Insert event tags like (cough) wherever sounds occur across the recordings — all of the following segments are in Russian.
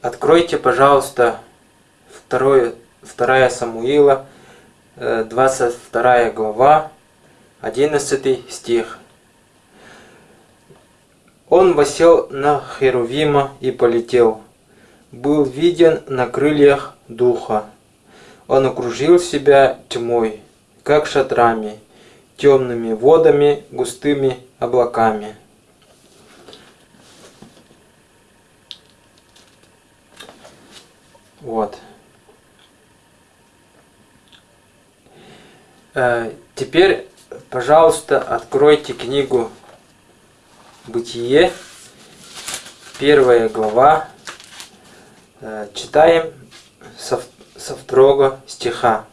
Откройте, пожалуйста, 2, 2 Самуила, 22 э, глава, 11 стих. Он восел на Херувима и полетел. Был виден на крыльях духа. Он окружил себя тьмой, как шатрами, темными водами, густыми облаками. Вот. Э, теперь, пожалуйста, откройте книгу Бытие, первая глава. Э, читаем со, со второго стиха.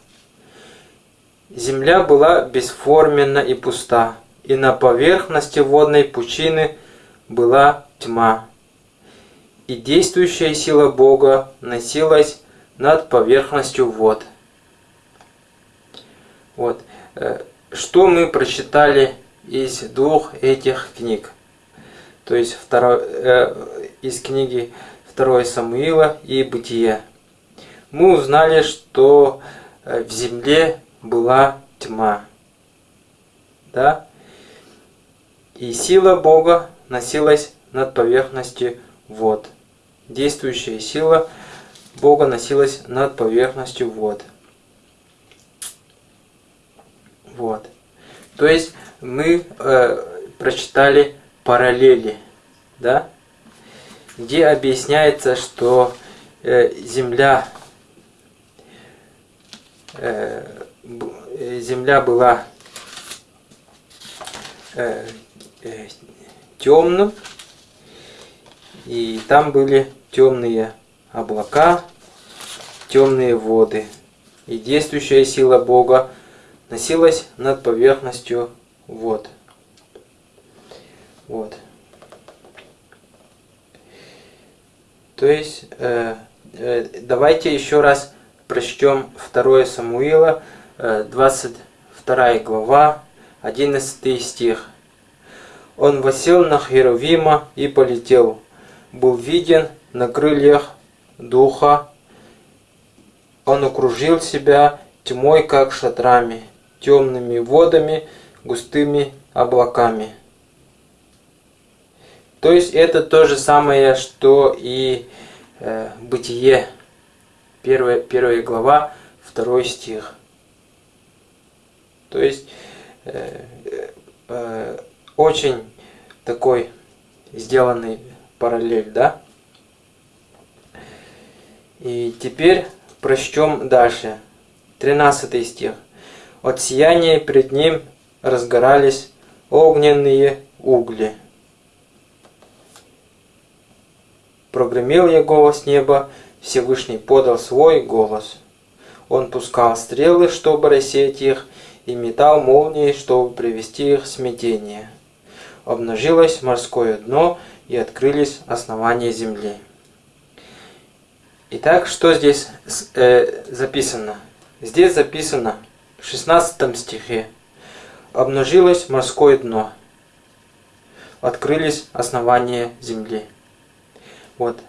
Земля была бесформенна и пуста, и на поверхности водной пучины была тьма и действующая сила Бога носилась над поверхностью вод. Вот. Э, что мы прочитали из двух этих книг? То есть второй, э, из книги 2 Самуила и Бытие. Мы узнали, что э, в земле была тьма. Да? И сила Бога носилась над поверхностью вод действующая сила Бога носилась над поверхностью вод. Вот. То есть мы э, прочитали параллели, да, где объясняется, что э, Земля э, Земля была э, э, темным, и там были темные облака, темные воды. И действующая сила Бога носилась над поверхностью вод. Вот. То есть, э, э, давайте еще раз прочтем 2 Самуила, э, 22 глава, 11 стих. Он восел на Херувима и полетел был виден на крыльях духа. Он окружил себя тьмой, как шатрами, темными водами, густыми облаками. То есть это то же самое, что и э, Бытие, первая, первая глава, второй стих. То есть э, э, очень такой сделанный параллель, да? И теперь прочтем дальше. 13 стих. От сияния пред ним разгорались огненные угли. Прогремел я голос неба, Всевышний подал свой голос. Он пускал стрелы, чтобы рассеять их, и метал молнии, чтобы привести их в смятение. Обнажилось морское дно, и открылись основания земли. Итак, что здесь э, записано? Здесь записано в 16 стихе. Обнажилось морское дно. Открылись основания земли. Вот.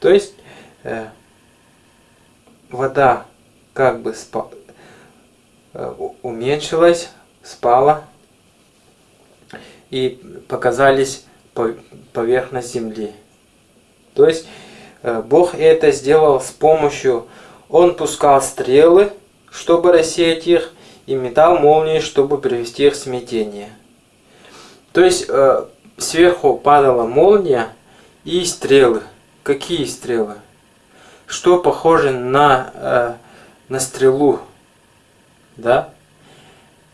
То есть э, вода как бы спа, э, уменьшилась, спала, и показались поверхность земли. То есть э, Бог это сделал с помощью, Он пускал стрелы, чтобы рассеять их, и метал молнии, чтобы привести их в смятение. То есть э, сверху падала молния и стрелы. Какие стрелы? Что похоже на, э, на стрелу? Да?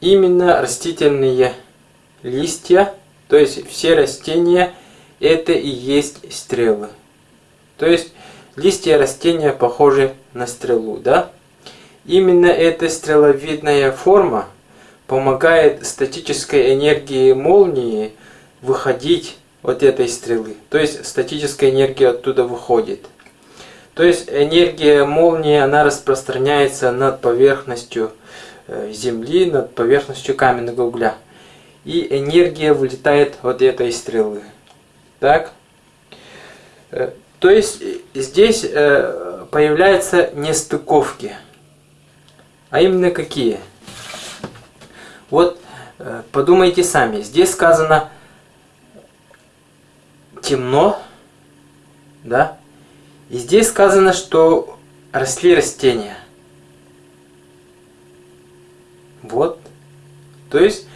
Именно растительные листья, то есть все растения, это и есть стрелы. То есть листья растения похожи на стрелу, да? Именно эта стреловидная форма помогает статической энергии молнии выходить от этой стрелы. То есть статическая энергия оттуда выходит. То есть энергия молнии, она распространяется над поверхностью э, Земли, над поверхностью каменного угля и энергия вылетает от этой стрелы. Так? То есть здесь появляются нестыковки. А именно какие? Вот подумайте сами. Здесь сказано темно, да? И здесь сказано, что росли растения. Вот. То есть,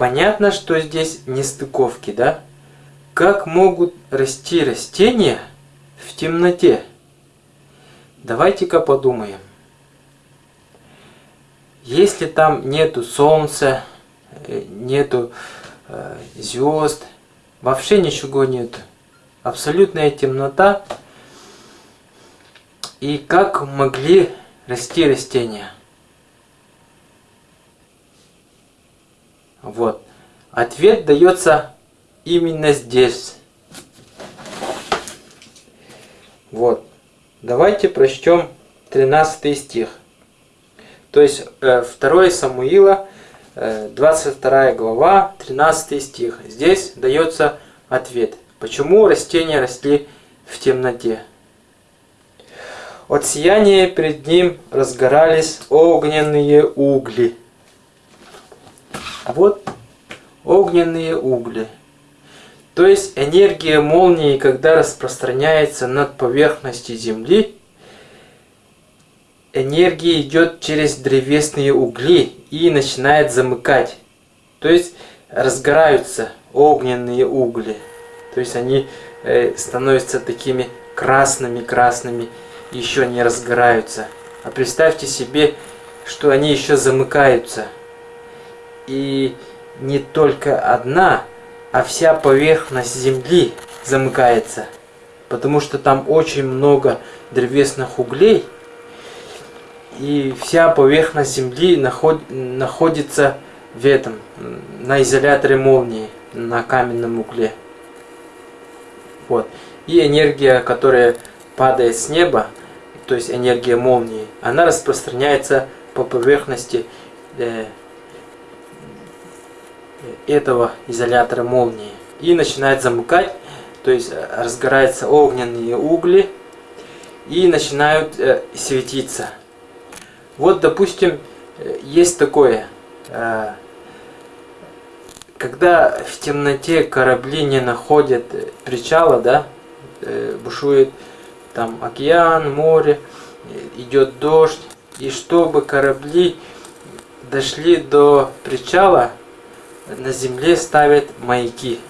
понятно, что здесь нестыковки, да? Как могут расти растения в темноте? Давайте-ка подумаем. Если там нету солнца, э, нету э, звезд, вообще ничего нет. Абсолютная темнота. И как могли расти растения? Вот. Ответ дается именно здесь. Вот. Давайте прочтем 13 стих. То есть 2 э, Самуила, 22 э, глава, 13 стих. Здесь дается ответ. Почему растения росли в темноте? От сияния перед ним разгорались огненные угли. Вот огненные угли. То есть энергия молнии, когда распространяется над поверхностью Земли, энергия идет через древесные угли и начинает замыкать. То есть разгораются огненные угли. То есть они э, становятся такими красными-красными, еще не разгораются. А представьте себе, что они еще замыкаются. И не только одна, а вся поверхность Земли замыкается. Потому что там очень много древесных углей. И вся поверхность Земли наход, находится в этом, на изоляторе молнии, на каменном угле. Вот. И энергия, которая падает с неба, то есть энергия молнии, она распространяется по поверхности э, этого изолятора молнии и начинает замыкать, то есть э, разгораются огненные угли и начинают э, светиться. Вот, допустим, э, есть такое, когда в темноте корабли не находят причала, да, бушует там океан, море, идет дождь, и чтобы корабли дошли до причала, на земле ставят маяки.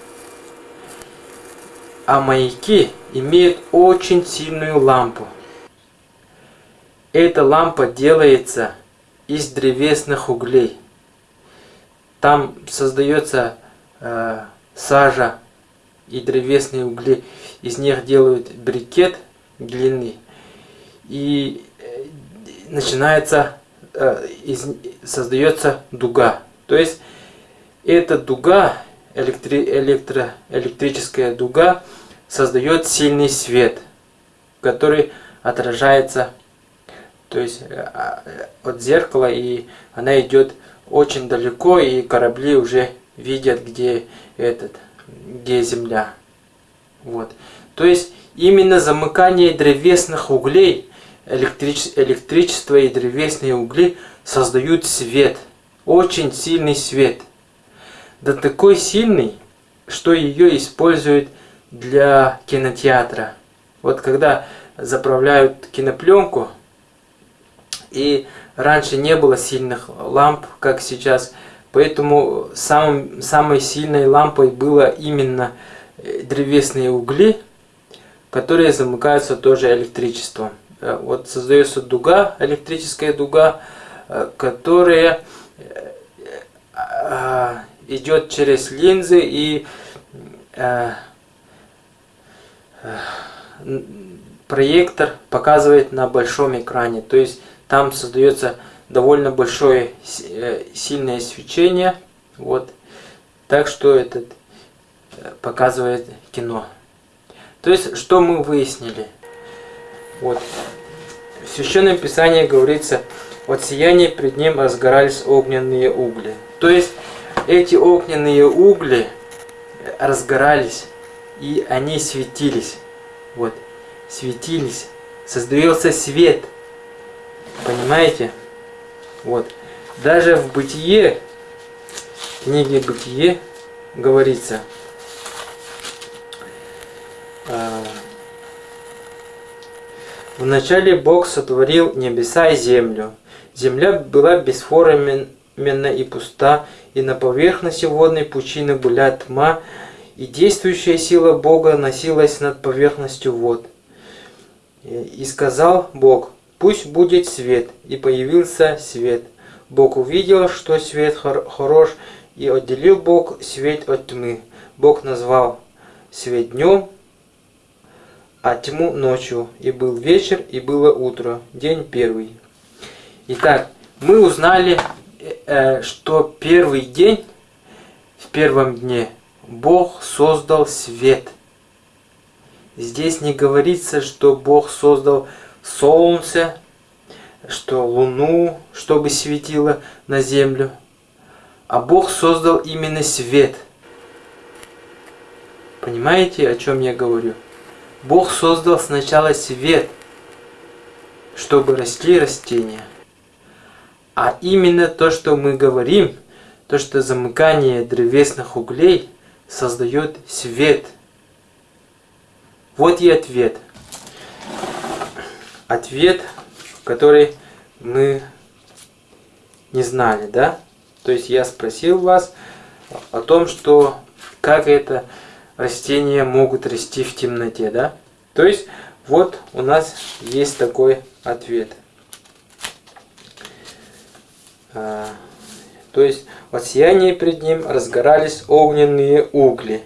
А маяки имеют очень сильную лампу. Эта лампа делается из древесных углей. Там создается э, сажа и древесные угли. Из них делают брикет длинный. И э, начинается, э, из, создается дуга. То есть эта дуга, электри, электро, электрическая дуга, создает сильный свет, который отражается то есть э, а, от зеркала, и она идет очень далеко, и корабли уже видят, где этот, где земля. Вот. То есть именно замыкание древесных углей, электриче, электричество и древесные угли создают свет, очень сильный свет – да такой сильный, что ее используют для кинотеатра. Вот когда заправляют кинопленку, и раньше не было сильных ламп, как сейчас, поэтому самым, самой сильной лампой было именно э, древесные угли, которые замыкаются тоже электричеством. Э, вот создается дуга, электрическая дуга, э, которая идет через линзы и э, э, проектор показывает на большом экране. То есть там создается довольно большое э, сильное свечение. Вот. Так что этот э, показывает кино. То есть, что мы выяснили? Вот. В Священном Писании говорится, от сияния пред ним разгорались огненные угли. То есть, эти огненные угли разгорались, и они светились. Вот, светились, создается свет. Понимаете? Вот. Даже в бытие, в книге Бытие говорится, а, Вначале Бог сотворил небеса и землю. Земля была бесформенна и пуста, и на поверхности водной пучины была тьма, и действующая сила Бога носилась над поверхностью вод. И сказал Бог, пусть будет свет, и появился свет. Бог увидел, что свет хор хорош, и отделил Бог свет от тьмы. Бог назвал свет днем, а тьму ночью. И был вечер, и было утро, день первый. Итак, мы узнали, что первый день, в первом дне, Бог создал свет. Здесь не говорится, что Бог создал солнце, что луну, чтобы светило на землю. А Бог создал именно свет. Понимаете, о чем я говорю? Бог создал сначала свет, чтобы росли растения. А именно то, что мы говорим, то, что замыкание древесных углей создает свет. Вот и ответ. Ответ, который мы не знали, да? То есть я спросил вас о том, что как это растения могут расти в темноте, да? То есть, вот у нас есть такой ответ. А, то есть, от сияния пред ним разгорались огненные угли.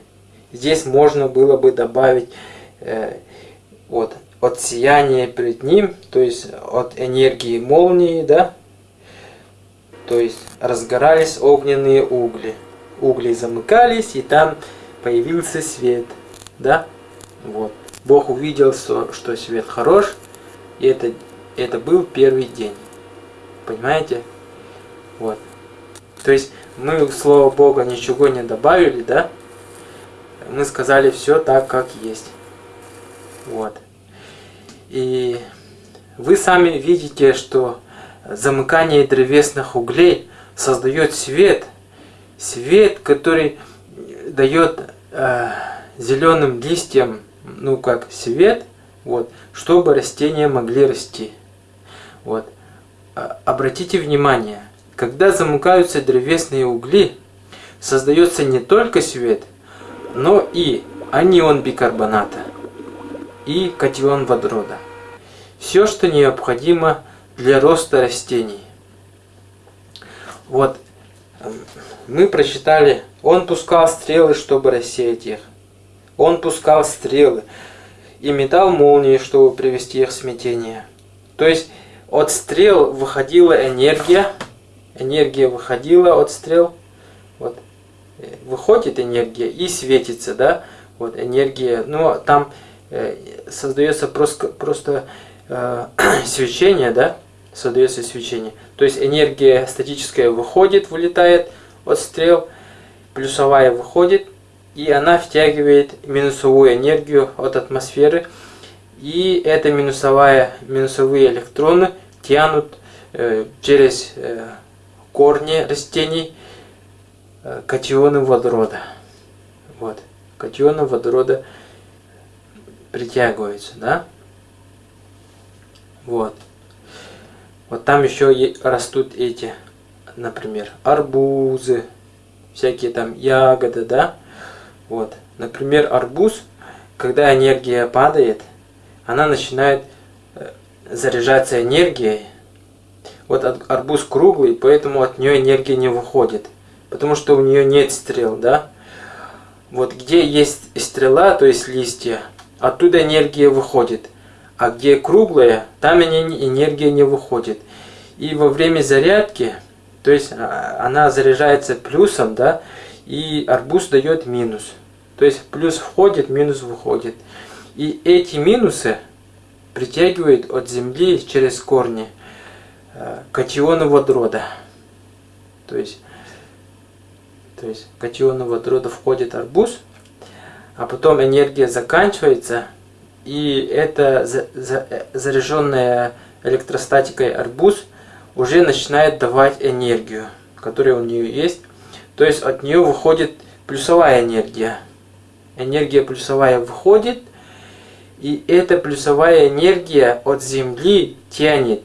Здесь можно было бы добавить э, вот, от сияния пред ним, то есть от энергии молнии, да? То есть разгорались огненные угли. Угли замыкались, и там появился свет, да? Вот. Бог увидел, что, что свет хорош, и это, это был первый день. Понимаете? Вот. То есть мы слово Бога ничего не добавили, да? Мы сказали все так, как есть. Вот. И вы сами видите, что замыкание древесных углей создает свет. Свет, который дает э, зеленым листьям, ну как свет, вот, чтобы растения могли расти. Вот. А, обратите внимание, когда замыкаются древесные угли, создается не только свет, но и анион бикарбоната и катион водорода. Все, что необходимо для роста растений. Вот мы прочитали, он пускал стрелы, чтобы рассеять их. Он пускал стрелы и метал молнии, чтобы привести их в смятение. То есть от стрел выходила энергия, энергия выходила от стрел, вот, выходит энергия и светится, да, вот энергия, но там э, создается просто, просто э, (clears throat) свечение, да, создается свечение. То есть энергия статическая выходит, вылетает от стрел, плюсовая выходит, и она втягивает минусовую энергию от атмосферы, и эта минусовая, минусовые электроны тянут э, через э, корни растений э, катионы водорода. Вот. Катионы водорода притягиваются, да? Вот. Вот там еще растут эти, например, арбузы, всякие там ягоды, да? Вот. Например, арбуз, когда энергия падает, она начинает э, заряжаться энергией. Вот арбуз круглый, поэтому от нее энергия не выходит. Потому что у нее нет стрел, да? Вот где есть стрела, то есть листья, оттуда энергия выходит а где круглая, там энергия не выходит. И во время зарядки, то есть а, она заряжается плюсом, да, и арбуз дает минус. То есть плюс входит, минус выходит. И эти минусы притягивают от земли через корни э, катионы водорода. То есть, то есть катионы водорода входит арбуз, а потом энергия заканчивается, и это за, заряженная электростатикой арбуз уже начинает давать энергию, которая у нее есть. То есть от нее выходит плюсовая энергия. Энергия плюсовая выходит, и эта плюсовая энергия от Земли тянет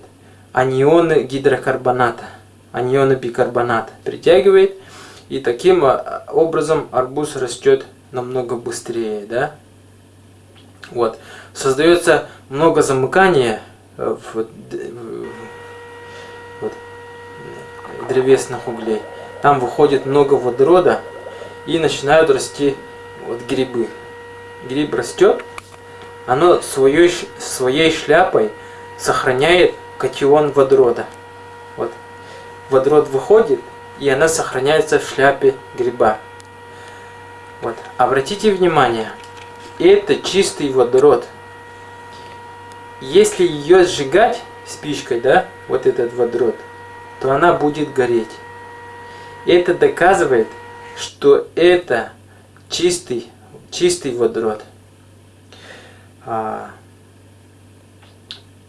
анионы гидрокарбоната, анионы бикарбоната, притягивает, и таким а, образом арбуз растет намного быстрее, да? Вот. Создается много замыкания э, в, вот, древесных углей. Там выходит много водорода и начинают расти вот грибы. Гриб растет, оно своей, своей шляпой сохраняет катион водорода. Вот. Водород выходит, и она сохраняется в шляпе гриба. Вот. Обратите внимание, это чистый водород. Если ее сжигать спичкой, да, вот этот водород, то она будет гореть. Это доказывает, что это чистый, чистый водород. А,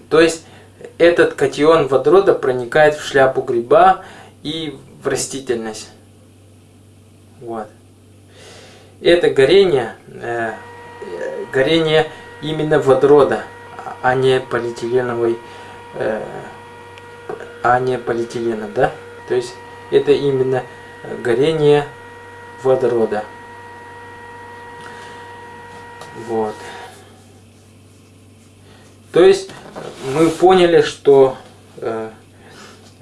то есть этот катион водорода проникает в шляпу гриба и в растительность. Вот. Это горение, э, горение именно водорода, а не полиэтиленовой, э, а не полиэтилена, да? То есть это именно горение водорода. Вот. То есть мы поняли, что э,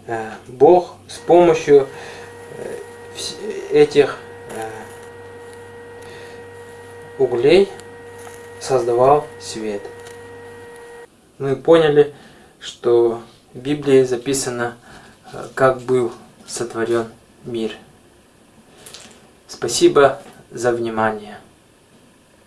э, Бог с помощью э, этих э, углей создавал свет. Мы поняли, что в Библии записано, э, как был сотворен мир. Спасибо за внимание.